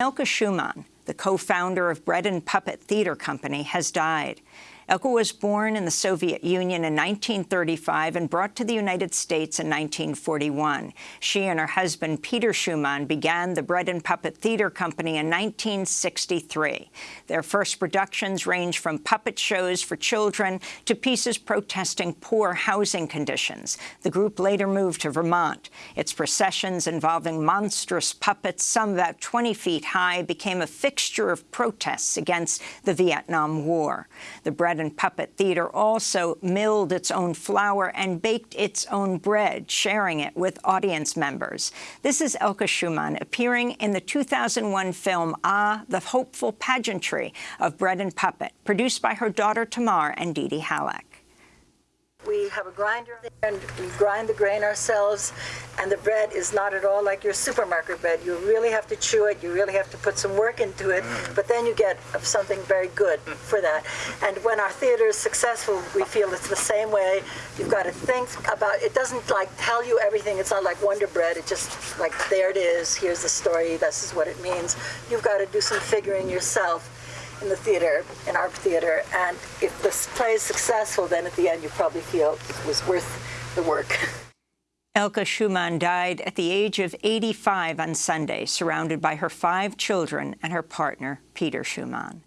Elke Schumann, the co-founder of Bread and Puppet Theater Company, has died. Elke was born in the Soviet Union in 1935 and brought to the United States in 1941. She and her husband, Peter Schumann, began the Bread and Puppet Theater Company in 1963. Their first productions range from puppet shows for children to pieces protesting poor housing conditions. The group later moved to Vermont. Its processions involving monstrous puppets, some about 20 feet high, became a fixture of protests against the Vietnam War. The Bread Bread and Puppet Theater also milled its own flour and baked its own bread, sharing it with audience members. This is Elke Schumann appearing in the 2001 film Ah, the Hopeful Pageantry of Bread and Puppet, produced by her daughter Tamar and DeeDee Halleck. We have a grinder and we grind the grain ourselves and the bread is not at all like your supermarket bread. You really have to chew it, you really have to put some work into it, mm. but then you get something very good for that. And when our theater is successful, we feel it's the same way. You've got to think about, it doesn't like tell you everything, it's not like Wonder Bread, it just like, there it is, here's the story, this is what it means. You've got to do some figuring yourself in the theater, in our theater, and if this play is successful, then at the end you probably feel it was worth the work. Elke Schumann died at the age of 85 on Sunday, surrounded by her five children and her partner, Peter Schumann.